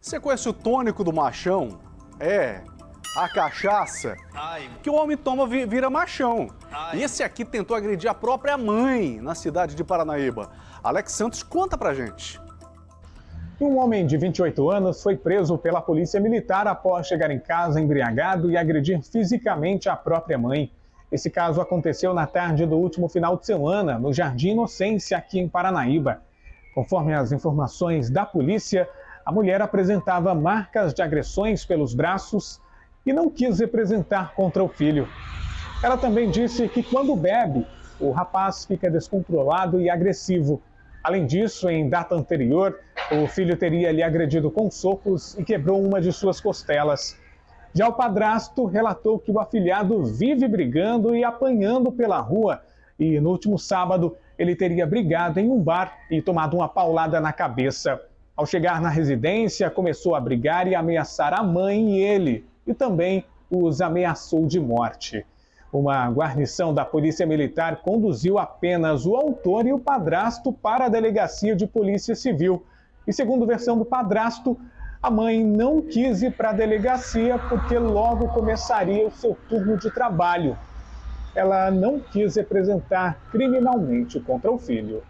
Você conhece o tônico do machão? É, a cachaça Ai, que o homem toma vi- vira machão. Ai. E esse aqui tentou agredir a própria mãe na cidade de Paranaíba. Alex Santos conta pra gente. Um homem de 28 anos foi preso pela polícia militar após chegar em casa embriagado e agredir fisicamente a própria mãe. Esse caso aconteceu na tarde do último final de semana, no Jardim Inocência, aqui em Paranaíba. Conforme as informações da polícia, a mulher apresentava marcas de agressões pelos braços e não quis representar contra o filho. Ela também disse que quando bebe, o rapaz fica descontrolado e agressivo. Além disso, em data anterior, o filho teria lhe agredido com socos e quebrou uma de suas costelas. Já o padrasto relatou que o afilhado vive brigando e apanhando pela rua e no último sábado ele teria brigado em um bar e tomado uma paulada na cabeça. Ao chegar na residência, começou a brigar e ameaçar a mãe e ele, e também os ameaçou de morte. Uma guarnição da Polícia Militar conduziu apenas o autor e o padrasto para a delegacia de Polícia Civil. E segundo versão do padrasto, a mãe não quis ir para a delegacia porque logo começaria o seu turno de trabalho. Ela não quis representar criminalmente contra o filho.